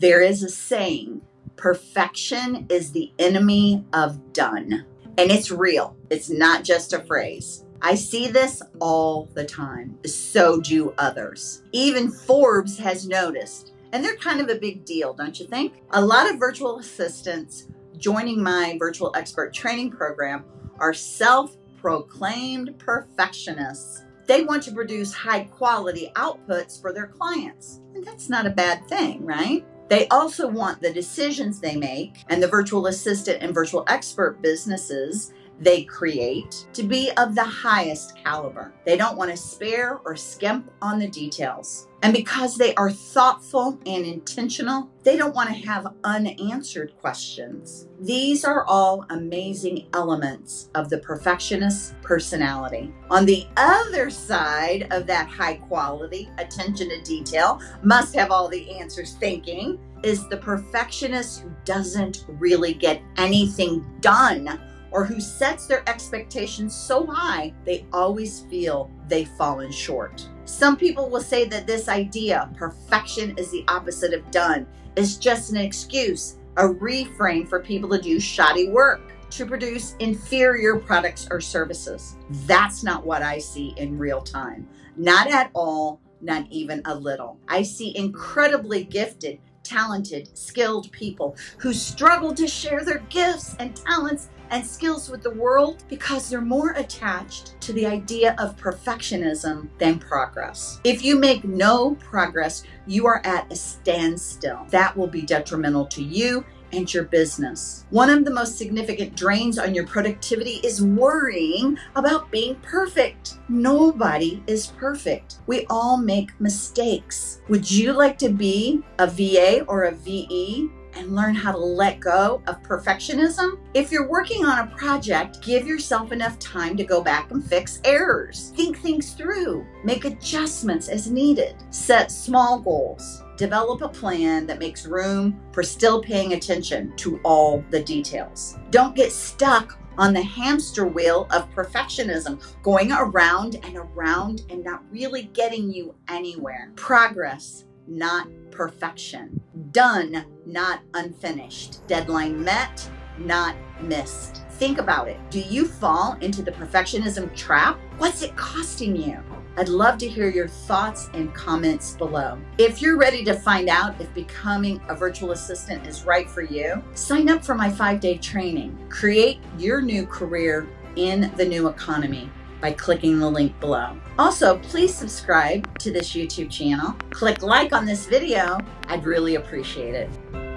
There is a saying perfection is the enemy of done. And it's real, it's not just a phrase. I see this all the time. So do others. Even Forbes has noticed, and they're kind of a big deal, don't you think? A lot of virtual assistants joining my virtual expert training program are self proclaimed perfectionists. They want to produce high quality outputs for their clients. And that's not a bad thing, right? They also want the decisions they make and the virtual assistant and virtual expert businesses they create to be of the highest caliber. They don't want to spare or skimp on the details. And because they are thoughtful and intentional, they don't want to have unanswered questions. These are all amazing elements of the perfectionist personality. On the other side of that high quality, attention to detail, must have all the answers thinking is the perfectionist who doesn't really get anything done or who sets their expectations so high they always feel they've fallen short. Some people will say that this idea, perfection is the opposite of done, is just an excuse, a reframe for people to do shoddy work, to produce inferior products or services. That's not what I see in real time. Not at all, not even a little. I see incredibly gifted, talented, skilled people who struggle to share their gifts and talents and skills with the world because they're more attached to the idea of perfectionism than progress. If you make no progress, you are at a standstill. That will be detrimental to you and your business. One of the most significant drains on your productivity is worrying about being perfect. Nobody is perfect. We all make mistakes. Would you like to be a VA or a VE and learn how to let go of perfectionism. If you're working on a project, give yourself enough time to go back and fix errors. Think things through, make adjustments as needed, set small goals. Develop a plan that makes room for still paying attention to all the details. Don't get stuck on the hamster wheel of perfectionism, going around and around and not really getting you anywhere. Progress not perfection. Done, not unfinished. Deadline met, not missed. Think about it. Do you fall into the perfectionism trap? What's it costing you? I'd love to hear your thoughts and comments below. If you're ready to find out if becoming a virtual assistant is right for you, sign up for my five day training. Create your new career in the new economy by clicking the link below. Also, please subscribe to this YouTube channel. Click like on this video. I'd really appreciate it.